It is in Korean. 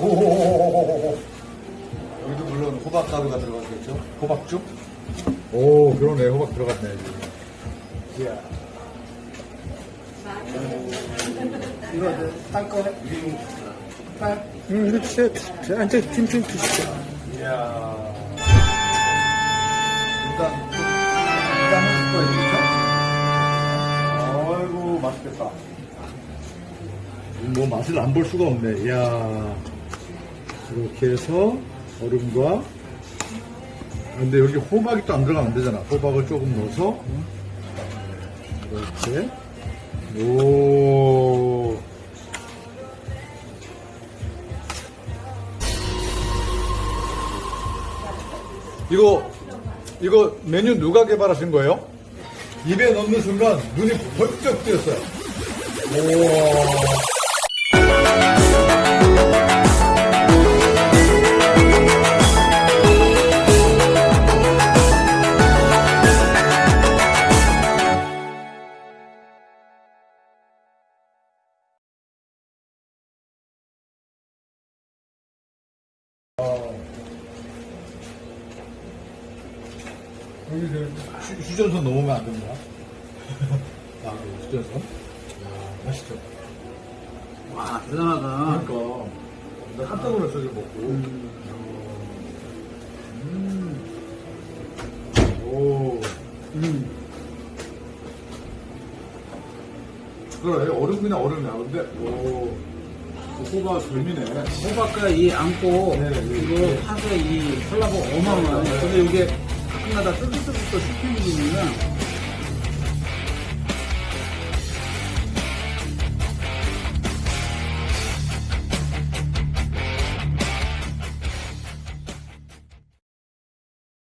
오. 여기도 물론 호박 가루가 들어갔겠죠? 호박죽? 오, 그러네. 호박 들어갔네. 이야. 이거 땅거 응, 이렇게 앉아 김좀 드시죠. 이야. 일단, 일단 한숟 거예요, 아이고, 맛있겠다. 뭐 맛을 안 볼 수가 없네. 이야. 이렇게 해서 얼음과 아, 근데 여기 호박이 또 안 들어가면 안 되잖아. 호박을 조금 넣어서 이렇게 오. 이거 이거 메뉴 누가 개발하신 거예요? 입에 넣는 순간 눈이 번쩍 뜨였어요. 우와. 휴- 휴전선 넘으면 안 됩니다. 아, 그 휴전선. 야, 맛있죠. 와, 대단하다. 그러니까 나 깜짝 놀랐어 이거 먹고. 음. 오. 음. 그래 얼음 그냥 얼음이야. 근데 오. 그 호박 별미네. 호박과 이 안고, 네, 네, 이거 네. 파서 이 설라고 어마어마해. 근데 이게 가끔가다 뜨뜻뜨뜻 씹히는 게 있으면